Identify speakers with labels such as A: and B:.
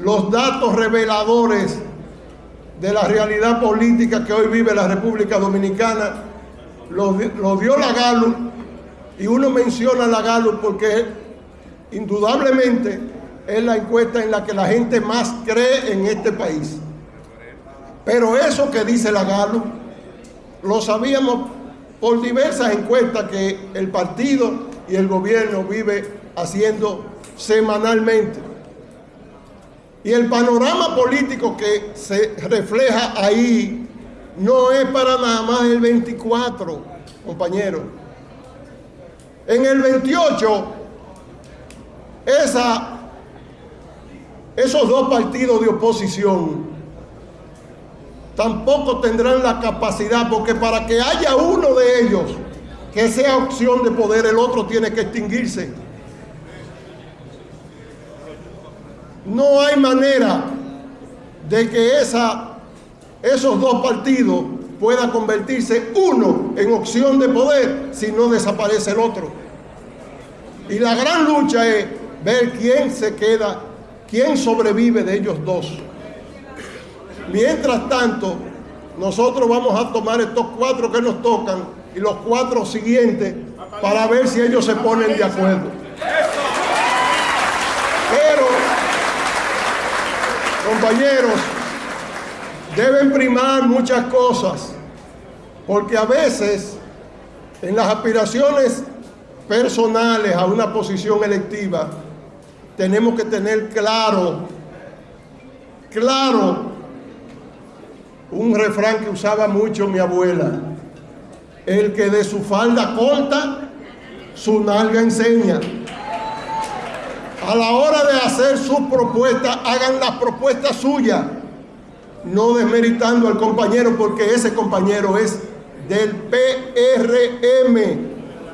A: los datos reveladores de la realidad política que hoy vive la República Dominicana, lo, dio la Gallup y uno menciona la Gallup porque indudablemente es la encuesta en la que la gente más cree en este país. Pero eso que dice la Gallup lo sabíamos por diversas encuestas que el partido y el gobierno vive haciendo semanalmente. Y el panorama político que se refleja ahí no es para nada más el 24, compañeros. En el 28, esa, esos dos partidos de oposición tampoco tendrán la capacidad, porque para que haya uno de ellos que sea opción de poder, el otro tiene que extinguirse. No hay manera de que esa, esos dos partidos puedan convertirse uno en opción de poder si no desaparece el otro. Y la gran lucha es ver quién se queda, quién sobrevive de ellos dos. Mientras tanto, nosotros vamos a tomar estos cuatro que nos tocan y los cuatro siguientes para ver si ellos se ponen de acuerdo. Pero, compañeros, deben primar muchas cosas, porque a veces en las aspiraciones personales a una posición electiva tenemos que tener claro, claro un refrán que usaba mucho mi abuela. El que de su falda corta, su nalga enseña. A la hora hacer sus propuestas, hagan las propuestas suyas, no desmeritando al compañero porque ese compañero es del PRM,